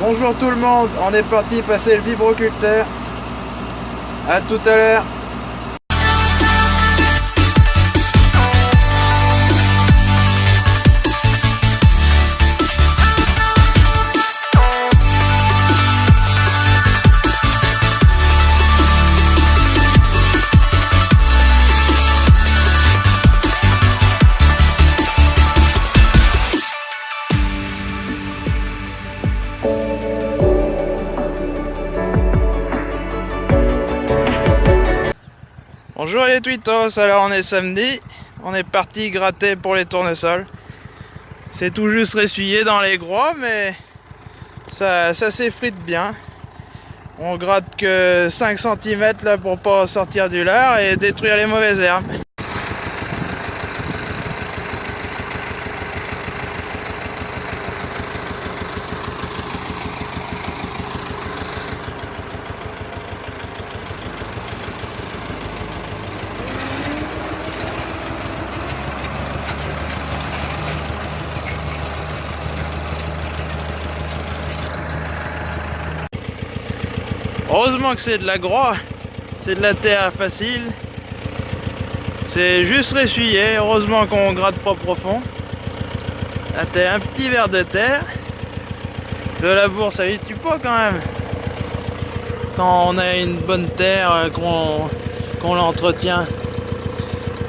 Bonjour tout le monde, on est parti passer le vibroculteur. A tout à l'heure. Bonjour les tweetos, alors on est samedi, on est parti gratter pour les tournesols. C'est tout juste ressuyé dans les gros, mais ça, ça s'effrite bien. On gratte que 5 cm là pour pas sortir du lard et détruire les mauvaises herbes. Heureusement que c'est de la groix, c'est de la terre facile. C'est juste ressuyé, heureusement qu'on gratte pas profond. Là t'as un petit verre de terre. Le labour ça y pas quand même. Quand on a une bonne terre, euh, qu'on l'entretient.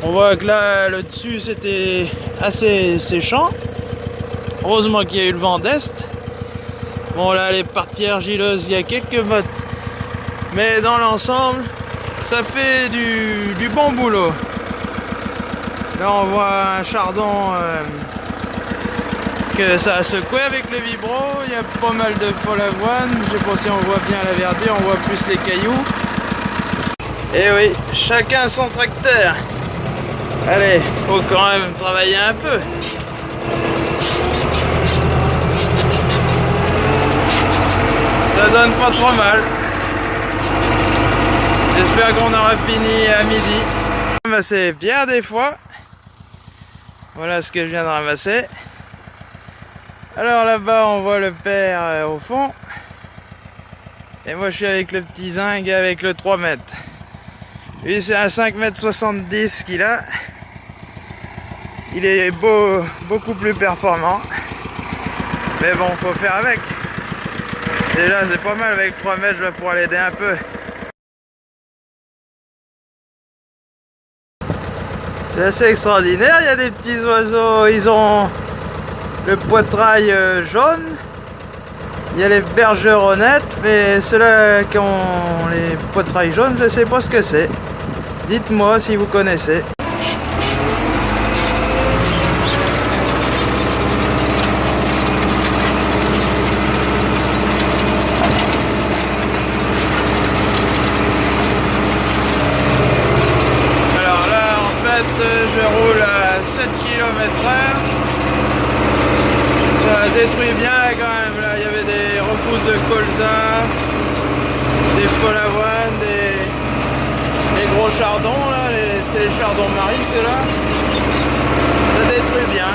On voit que là, le dessus c'était assez séchant. Heureusement qu'il y a eu le vent d'est. Bon là les parties argileuses, il y a quelques mottes mais dans l'ensemble, ça fait du, bon boulot. Là, on voit un chardon euh, que ça a secoué avec le vibro. Il y a pas mal de folle avoine. Je sais pas si on voit bien la verdure, on voit plus les cailloux. Et eh oui, chacun son tracteur. Allez, faut quand même travailler un peu. Ça donne pas trop mal. J'espère qu'on aura fini à midi. Ramasser bien des fois. Voilà ce que je viens de ramasser. Alors là-bas, on voit le père euh, au fond. Et moi, je suis avec le petit zinc avec le 3 mètres. Lui, c'est un 5 mètres 70 qu'il a. Il est beau, beaucoup plus performant. Mais bon, faut faire avec. Déjà, c'est pas mal avec 3 mètres, je vais pouvoir l'aider un peu. C'est assez extraordinaire, il y a des petits oiseaux, ils ont le poitrail euh, jaune, il y a les bergeronnettes, mais ceux-là qui ont les poitrails jaunes, je sais pas ce que c'est. Dites-moi si vous connaissez. je roule à 7 km h Ça détruit bien quand même. Là, il y avait des repousses de des folavoines, des, des gros chardons. là. C'est les chardons maris, c'est là. Ça détruit bien.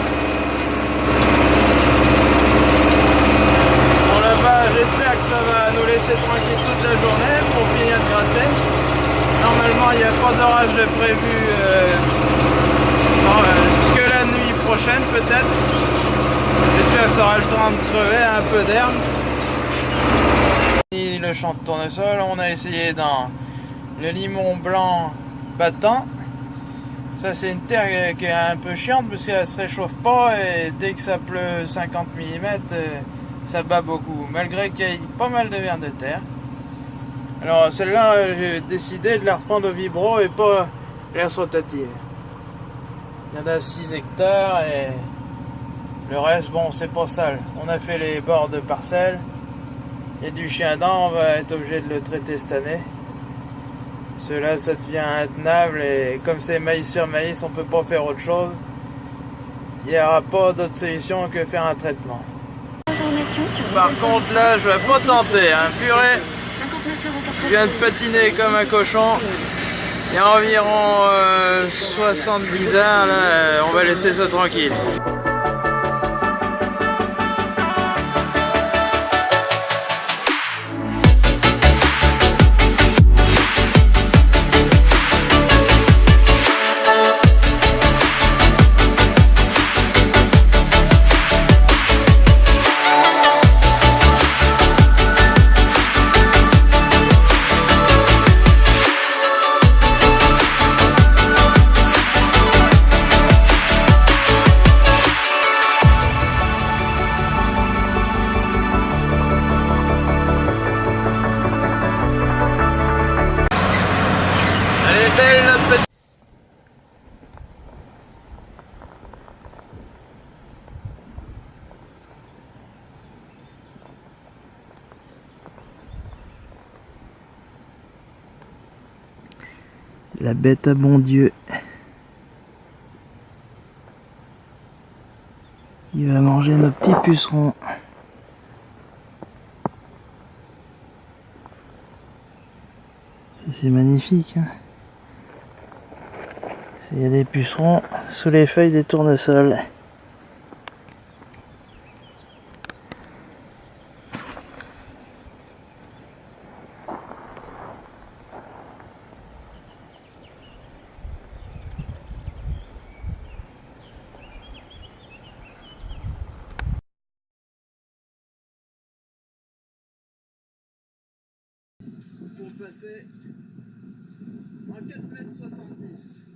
Bon là-bas, j'espère que ça va nous laisser tranquille toute la journée pour finir de gratter. Normalement, il n'y a pas d'orage prévu. Euh, que la nuit prochaine peut-être. J'espère que ça aura le temps de crever un peu d'herbe. Champ de tournesol, on a essayé dans le limon blanc battant. Ça c'est une terre qui est un peu chiante parce qu'elle se réchauffe pas et dès que ça pleut 50 mm, ça bat beaucoup. Malgré qu'il y ait pas mal de vers de terre. Alors celle-là, j'ai décidé de la reprendre au vibro et pas l'air rotative. Il y en a 6 hectares et le reste, bon, c'est pas sale. On a fait les bords de parcelles. Et du chien dent, on va être obligé de le traiter cette année. Cela, ça devient intenable et comme c'est maïs sur maïs, on peut pas faire autre chose. Il n'y aura pas d'autre solution que faire un traitement. Par contre, là, je vais pas tenter. Hein. Purée, je viens de patiner comme un cochon. Il y a environ 70 euh, heures, là, euh, on va laisser ça tranquille. La bête à bon Dieu. Qui va manger nos petits pucerons. C'est magnifique. hein. Il y a des pucerons sous les feuilles des tournesols. Passer en 4 mètres 70.